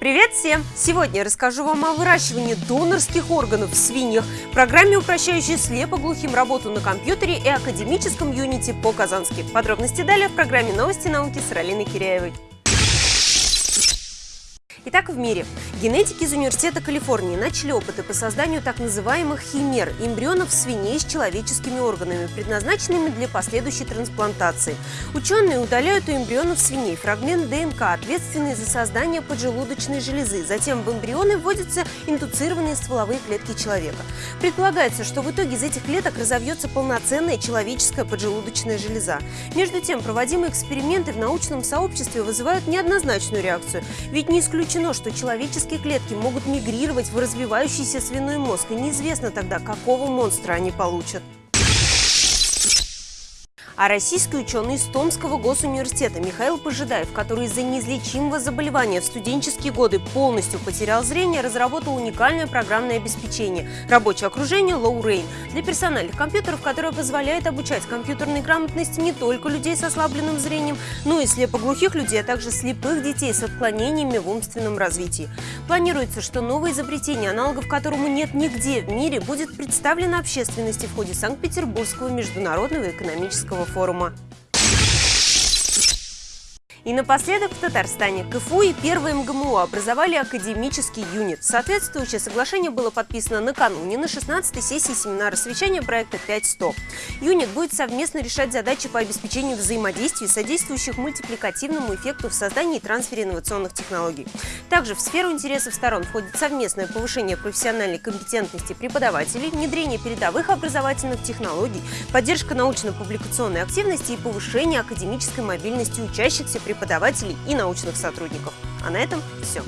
Привет всем! Сегодня я расскажу вам о выращивании донорских органов в свиньях, программе, упрощающей слепоглухим работу на компьютере и академическом юните по-казански. Подробности далее в программе «Новости науки» с Ралиной Киряевой. Итак, в мире. Генетики из Университета Калифорнии начали опыты по созданию так называемых химер – эмбрионов свиней с человеческими органами, предназначенными для последующей трансплантации. Ученые удаляют у эмбрионов свиней фрагмент ДНК, ответственный за создание поджелудочной железы. Затем в эмбрионы вводятся индуцированные стволовые клетки человека. Предполагается, что в итоге из этих клеток разовьется полноценная человеческая поджелудочная железа. Между тем, проводимые эксперименты в научном сообществе вызывают неоднозначную реакцию. Ведь не исключено, что человеческие человеческие клетки могут мигрировать в развивающийся свиной мозг, и неизвестно тогда, какого монстра они получат. А российский ученый из Томского госуниверситета Михаил Пожидаев, который из-за неизлечимого заболевания в студенческие годы полностью потерял зрение, разработал уникальное программное обеспечение «Рабочее окружение Low Rain» для персональных компьютеров, которое позволяет обучать компьютерной грамотности не только людей с ослабленным зрением, но и слепоглухих людей, а также слепых детей с отклонениями в умственном развитии. Планируется, что новое изобретение, аналогов которому нет нигде в мире, будет представлено общественности в ходе Санкт-Петербургского международного экономического plataforma И напоследок в Татарстане КФУ и первое МГМУ образовали академический юнит. Соответствующее соглашение было подписано накануне на 16-й сессии семинара совещания проекта 5.100. Юнит будет совместно решать задачи по обеспечению взаимодействия, содействующих мультипликативному эффекту в создании и трансфере инновационных технологий. Также в сферу интересов сторон входит совместное повышение профессиональной компетентности преподавателей, внедрение передовых образовательных технологий, поддержка научно-публикационной активности и повышение академической мобильности учащихся преподавателей и научных сотрудников. А на этом все.